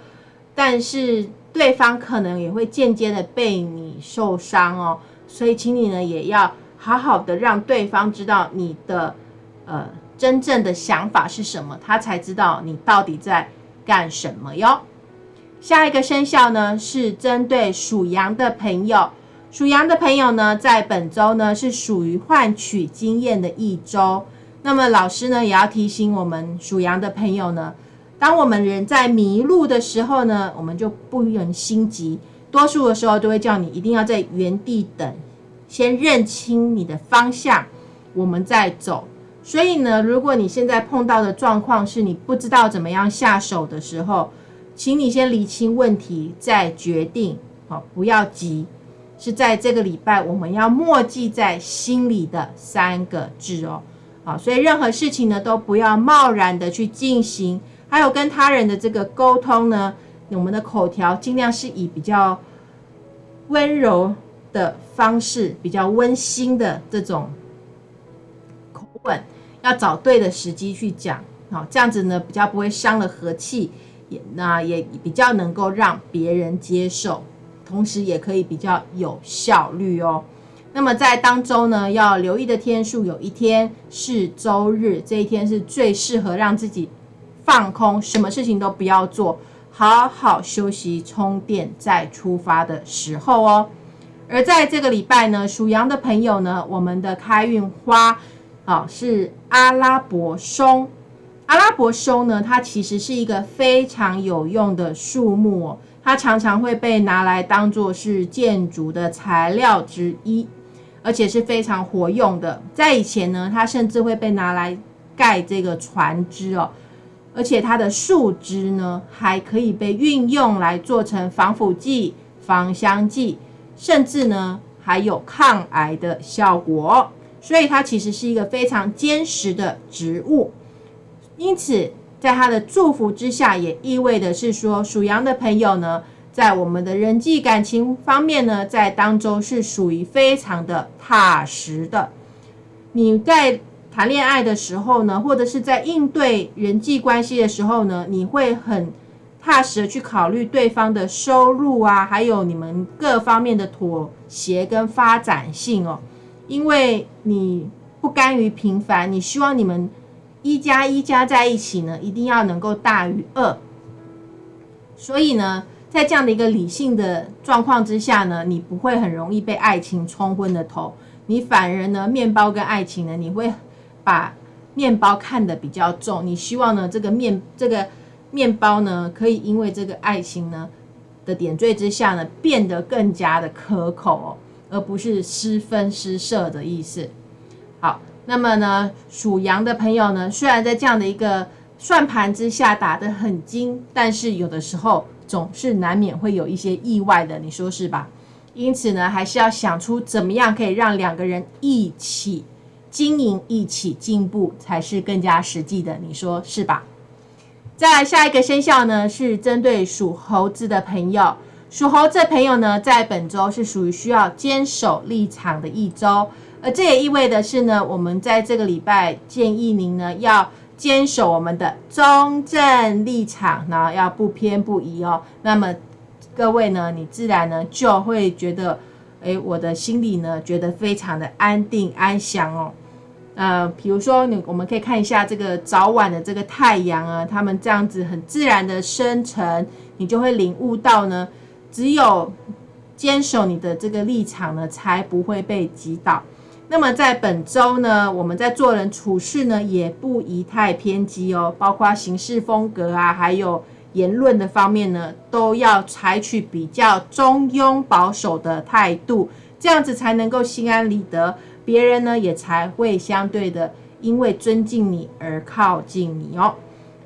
但是对方可能也会间接的被你受伤哦。所以，请你呢也要好好的让对方知道你的呃真正的想法是什么，他才知道你到底在干什么哟。下一个生肖呢，是针对属羊的朋友。属羊的朋友呢，在本周呢是属于换取经验的一周。那么老师呢，也要提醒我们属羊的朋友呢，当我们人在迷路的时候呢，我们就不能心急。多数的时候都会叫你一定要在原地等，先认清你的方向，我们再走。所以呢，如果你现在碰到的状况是你不知道怎么样下手的时候，请你先理清问题，再决定。好，不要急。是在这个礼拜，我们要默记在心里的三个字哦。好，所以任何事情呢，都不要贸然的去进行。还有跟他人的这个沟通呢，我们的口条尽量是以比较温柔的方式，比较温馨的这种口吻，要找对的时机去讲。好，这样子呢，比较不会伤了和气。也那也比较能够让别人接受，同时也可以比较有效率哦。那么在当周呢，要留意的天数有一天是周日，这一天是最适合让自己放空，什么事情都不要做，好好休息充电再出发的时候哦。而在这个礼拜呢，属羊的朋友呢，我们的开运花啊是阿拉伯松。阿拉伯松呢，它其实是一个非常有用的树木哦，它常常会被拿来当做是建筑的材料之一，而且是非常活用的。在以前呢，它甚至会被拿来盖这个船只哦，而且它的树枝呢，还可以被运用来做成防腐剂、芳香剂，甚至呢还有抗癌的效果。所以它其实是一个非常坚实的植物。因此，在它的祝福之下，也意味的是说，属羊的朋友呢，在我们的人际感情方面呢，在当中是属于非常的踏实的。你在谈恋爱的时候呢，或者是在应对人际关系的时候呢，你会很踏实的去考虑对方的收入啊，还有你们各方面的妥协跟发展性哦，因为你不甘于平凡，你希望你们。一加一加在一起呢，一定要能够大于二。所以呢，在这样的一个理性的状况之下呢，你不会很容易被爱情冲昏了头。你反而呢，面包跟爱情呢，你会把面包看得比较重。你希望呢，这个面这个面包呢，可以因为这个爱情呢的点缀之下呢，变得更加的可口哦，而不是失分失色的意思。好。那么呢，属羊的朋友呢，虽然在这样的一个算盘之下打得很精，但是有的时候总是难免会有一些意外的，你说是吧？因此呢，还是要想出怎么样可以让两个人一起经营、一起进步，才是更加实际的。你说是吧？再来下一个生肖呢，是针对属猴子的朋友。属猴子的朋友呢，在本周是属于需要坚守立场的一周，而这也意味的是呢，我们在这个礼拜建议您呢，要坚守我们的中正立场，然后要不偏不倚哦。那么各位呢，你自然呢就会觉得，诶，我的心里呢觉得非常的安定安详哦。呃，比如说你，我们可以看一下这个早晚的这个太阳啊，它们这样子很自然的生成，你就会领悟到呢，只有坚守你的这个立场呢，才不会被击倒。那么在本周呢，我们在做人处事呢，也不宜太偏激哦，包括行事风格啊，还有言论的方面呢，都要采取比较中庸保守的态度，这样子才能够心安理得。别人呢也才会相对的因为尊敬你而靠近你哦。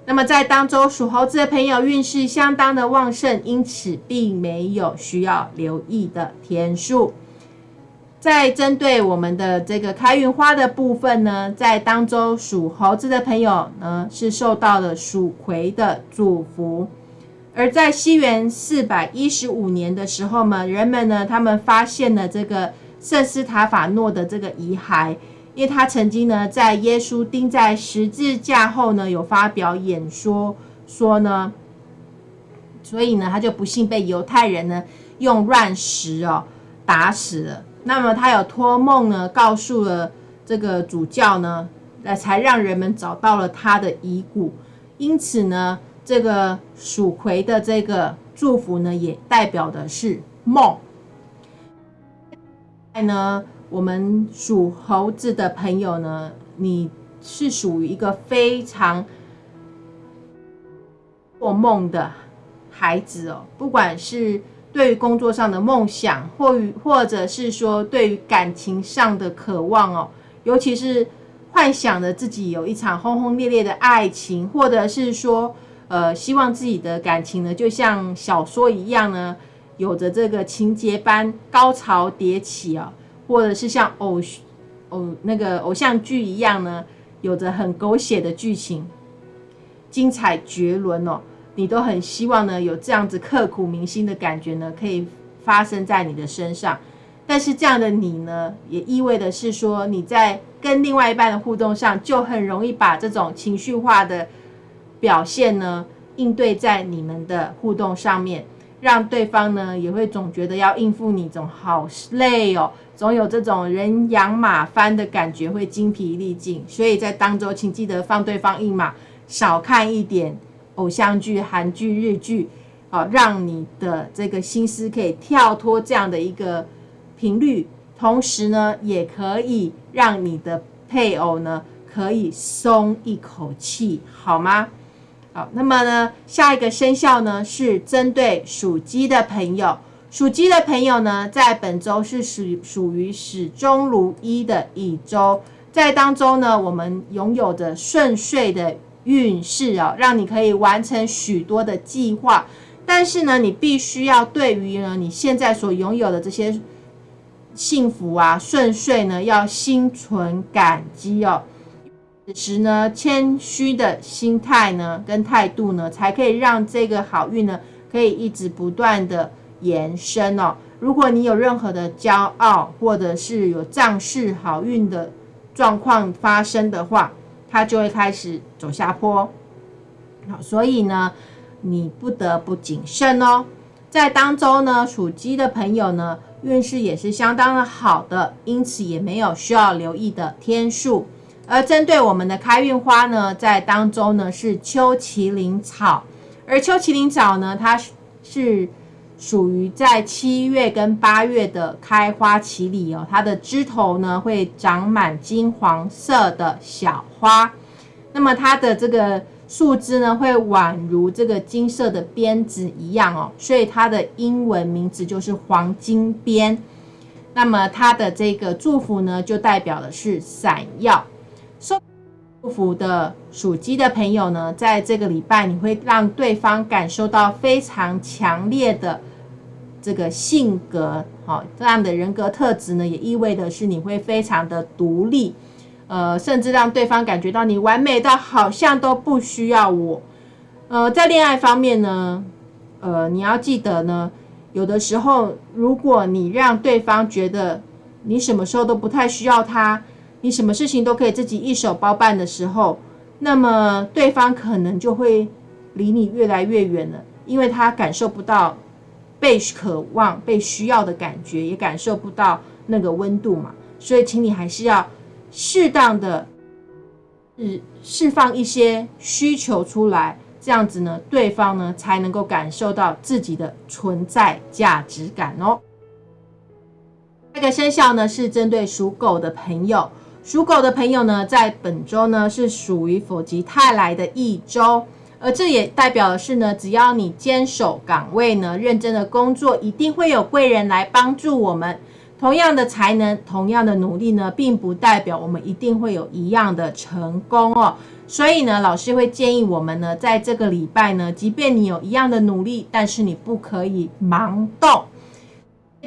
那么在当中属猴子的朋友运势相当的旺盛，因此并没有需要留意的天数。在针对我们的这个开运花的部分呢，在当中属猴子的朋友呢是受到了属葵的祝福。而在西元四百一十五年的时候呢，人们呢他们发现了这个。圣斯塔法诺的这个遗骸，因为他曾经呢在耶稣钉在十字架后呢有发表演说，说呢，所以呢他就不幸被犹太人呢用乱石哦打死了。那么他有托梦呢告诉了这个主教呢，呃才让人们找到了他的遗骨。因此呢，这个属魁的这个祝福呢，也代表的是梦。在呢，我们属猴子的朋友呢，你是属于一个非常做梦的孩子哦。不管是对于工作上的梦想，或与或者是说对于感情上的渴望哦，尤其是幻想着自己有一场轰轰烈烈的爱情，或者是说呃，希望自己的感情呢，就像小说一样呢。有着这个情节般高潮迭起啊，或者是像偶偶那个偶像剧一样呢，有着很狗血的剧情，精彩绝伦哦，你都很希望呢有这样子刻骨铭心的感觉呢，可以发生在你的身上。但是这样的你呢，也意味的是说你在跟另外一半的互动上，就很容易把这种情绪化的表现呢，应对在你们的互动上面。让对方呢也会总觉得要应付你，总好累哦，总有这种人仰马翻的感觉，会精疲力尽。所以在当中，请记得放对方一马，少看一点偶像剧、韩剧、日剧，哦，让你的这个心思可以跳脱这样的一个频率，同时呢，也可以让你的配偶呢可以松一口气，好吗？好，那么呢，下一个生肖呢是针对属鸡的朋友。属鸡的朋友呢，在本周是属属于始终如一的一周，在当中呢，我们拥有着顺遂的运势哦，让你可以完成许多的计划。但是呢，你必须要对于呢你现在所拥有的这些幸福啊、顺遂呢，要心存感激哦。时呢，谦虚的心态呢，跟态度呢，才可以让这个好运呢，可以一直不断的延伸哦。如果你有任何的骄傲，或者是有仗势好运的状况发生的话，它就会开始走下坡。好，所以呢，你不得不谨慎哦。在当中呢，属鸡的朋友呢，运势也是相当的好的，因此也没有需要留意的天数。而针对我们的开运花呢，在当中呢是秋麒麟草，而秋麒麟草呢，它是属于在七月跟八月的开花期里哦，它的枝头呢会长满金黄色的小花，那么它的这个树枝呢会宛如这个金色的鞭子一样哦，所以它的英文名字就是黄金鞭。那么它的这个祝福呢，就代表的是闪耀。受祝福的属鸡的朋友呢，在这个礼拜，你会让对方感受到非常强烈的这个性格，哦，这样的人格特质呢，也意味的是你会非常的独立，呃，甚至让对方感觉到你完美到好像都不需要我。呃，在恋爱方面呢，呃，你要记得呢，有的时候如果你让对方觉得你什么时候都不太需要他，你什么事情都可以自己一手包办的时候，那么对方可能就会离你越来越远了，因为他感受不到。被渴望、被需要的感觉，也感受不到那个温度嘛，所以，请你还是要适当的，释释放一些需求出来，这样子呢，对方呢才能够感受到自己的存在价值感哦。这个生肖呢是针对属狗的朋友，属狗的朋友呢，在本周呢是属于否极泰来的一周。而这也代表的是呢，只要你坚守岗位呢，认真的工作，一定会有贵人来帮助我们。同样的才能，同样的努力呢，并不代表我们一定会有一样的成功哦。所以呢，老师会建议我们呢，在这个礼拜呢，即便你有一样的努力，但是你不可以盲动。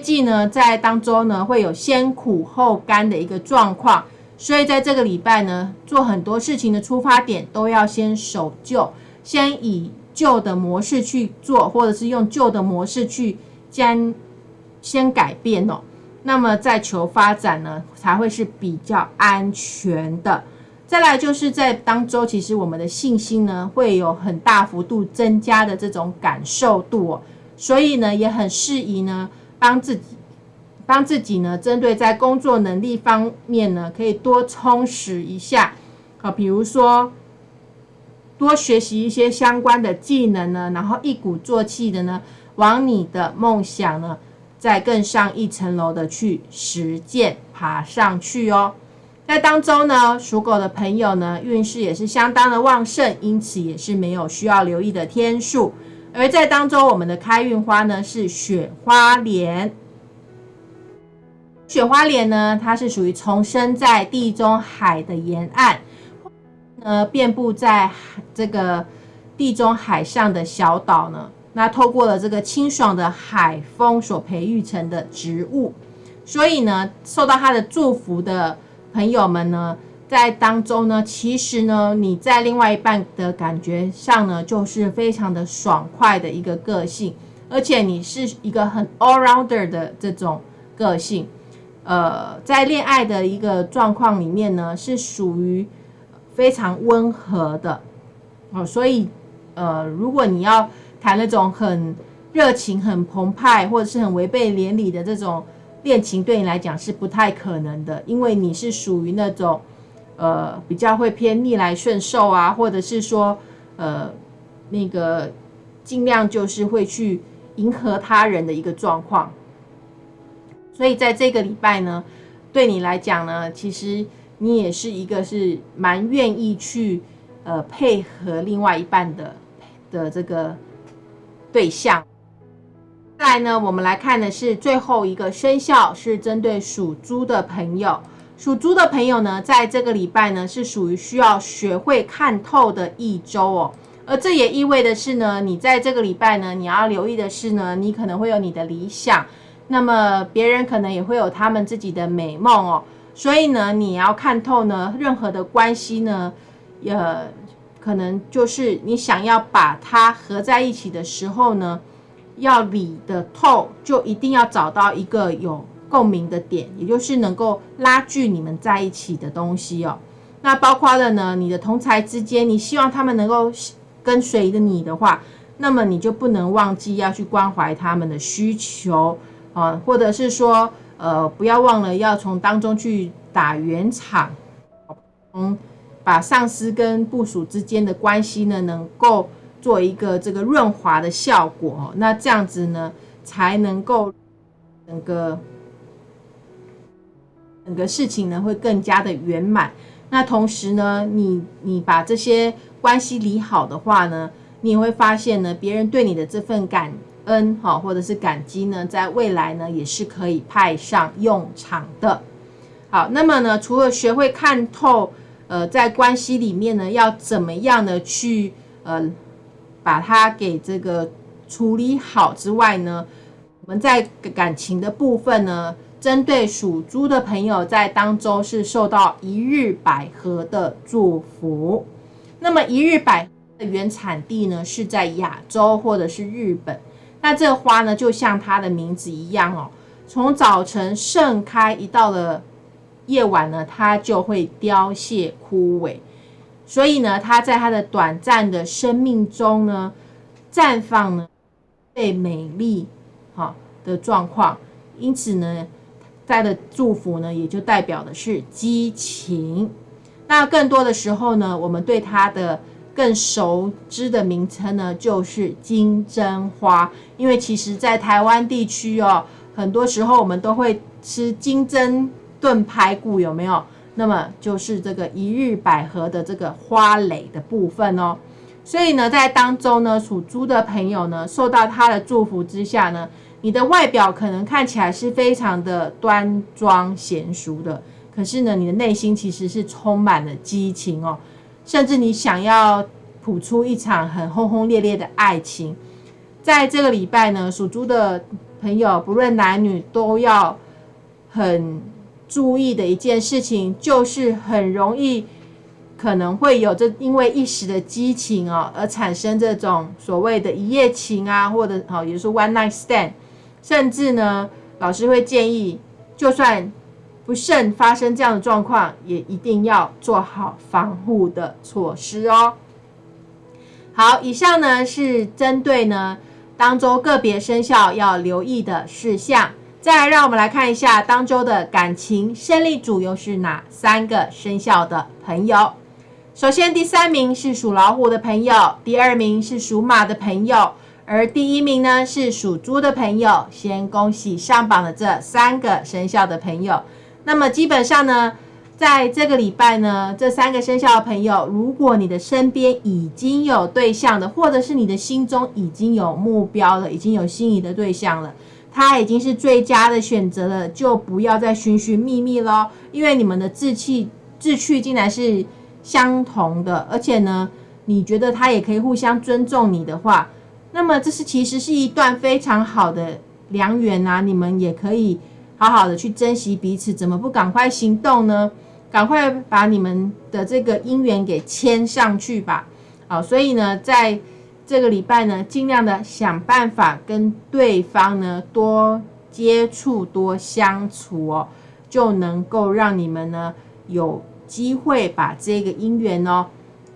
季呢，在当中呢，会有先苦后甘的一个状况，所以在这个礼拜呢，做很多事情的出发点都要先守旧。先以旧的模式去做，或者是用旧的模式去将先改变哦，那么再求发展呢，才会是比较安全的。再来就是在当周，其实我们的信心呢会有很大幅度增加的这种感受度哦，所以呢也很适宜呢帮自己帮自己呢针对在工作能力方面呢可以多充实一下啊，比如说。多学习一些相关的技能呢，然后一鼓作气的呢，往你的梦想呢，再更上一层楼的去实践，爬上去哦。在当中呢，属狗的朋友呢，运势也是相当的旺盛，因此也是没有需要留意的天数。而在当中，我们的开运花呢是雪花莲。雪花莲呢，它是属于重生在地中海的沿岸。呃，遍布在这个地中海上的小岛呢，那透过了这个清爽的海风所培育成的植物，所以呢，受到它的祝福的朋友们呢，在当中呢，其实呢，你在另外一半的感觉上呢，就是非常的爽快的一个个性，而且你是一个很 all rounder 的这种个性，呃，在恋爱的一个状况里面呢，是属于。非常温和的哦，所以呃，如果你要谈那种很热情、很澎湃，或者是很违背连理的这种恋情，对你来讲是不太可能的，因为你是属于那种呃比较会偏逆来顺受啊，或者是说呃那个尽量就是会去迎合他人的一个状况。所以在这个礼拜呢，对你来讲呢，其实。你也是一个是蛮愿意去呃配合另外一半的的这个对象。再来呢，我们来看的是最后一个生肖，是针对属猪的朋友。属猪的朋友呢，在这个礼拜呢，是属于需要学会看透的一周哦。而这也意味的是呢，你在这个礼拜呢，你要留意的是呢，你可能会有你的理想，那么别人可能也会有他们自己的美梦哦。所以呢，你要看透呢，任何的关系呢，呃，可能就是你想要把它合在一起的时候呢，要理得透，就一定要找到一个有共鸣的点，也就是能够拉锯你们在一起的东西哦。那包括了呢，你的同才之间，你希望他们能够跟随着你的话，那么你就不能忘记要去关怀他们的需求啊，或者是说。呃，不要忘了要从当中去打圆场，嗯，把上司跟部署之间的关系呢，能够做一个这个润滑的效果，那这样子呢，才能够整个整个事情呢会更加的圆满。那同时呢，你你把这些关系理好的话呢，你也会发现呢，别人对你的这份感。恩哈，或者是感激呢，在未来呢也是可以派上用场的。好，那么呢，除了学会看透，呃，在关系里面呢，要怎么样的去呃把它给这个处理好之外呢，我们在感情的部分呢，针对属猪的朋友，在当周是受到一日百合的祝福。那么一日百合的原产地呢，是在亚洲或者是日本。那这个花呢，就像它的名字一样哦，从早晨盛开，一到了夜晚呢，它就会凋谢枯萎。所以呢，它在它的短暂的生命中呢，绽放呢，最美丽。哈的状况，因此呢，在的祝福呢，也就代表的是激情。那更多的时候呢，我们对它的更熟知的名称呢，就是金针花。因为其实，在台湾地区哦，很多时候我们都会吃金针炖排骨，有没有？那么就是这个一日百合的这个花蕾的部分哦。所以呢，在当中呢，属猪的朋友呢，受到他的祝福之下呢。你的外表可能看起来是非常的端庄娴熟的，可是呢，你的内心其实是充满了激情哦，甚至你想要谱出一场很轰轰烈烈的爱情。在这个礼拜呢，属猪的朋友，不论男女，都要很注意的一件事情，就是很容易可能会有这因为一时的激情哦，而产生这种所谓的一夜情啊，或者好，也就是 one night stand。甚至呢，老师会建议，就算不慎发生这样的状况，也一定要做好防护的措施哦。好，以上呢是针对呢当周个别生肖要留意的事项。再来，让我们来看一下当周的感情胜利组又是哪三个生肖的朋友。首先，第三名是属老虎的朋友，第二名是属马的朋友。而第一名呢是属猪的朋友，先恭喜上榜的这三个生肖的朋友。那么基本上呢，在这个礼拜呢，这三个生肖的朋友，如果你的身边已经有对象的，或者是你的心中已经有目标了，已经有心仪的对象了，他已经是最佳的选择了，就不要再寻寻觅觅喽。因为你们的志气志趣竟然是相同的，而且呢，你觉得他也可以互相尊重你的话。那么这是其实是一段非常好的良缘啊！你们也可以好好的去珍惜彼此，怎么不赶快行动呢？赶快把你们的这个姻缘给牵上去吧！好，所以呢，在这个礼拜呢，尽量的想办法跟对方呢多接触、多相处哦，就能够让你们呢有机会把这个姻缘哦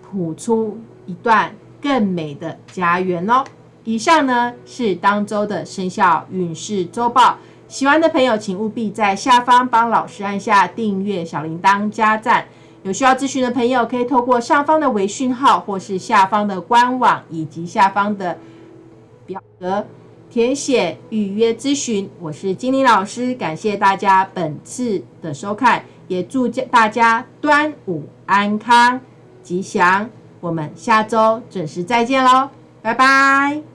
谱出一段更美的家园哦。以上呢是当周的生肖运势周报，喜欢的朋友请务必在下方帮老师按下订阅、小铃铛、加赞。有需要咨询的朋友，可以透过上方的微讯号，或是下方的官网以及下方的表格填写预约咨询。我是金玲老师，感谢大家本次的收看，也祝大家端午安康吉祥。我们下周准时再见喽，拜拜。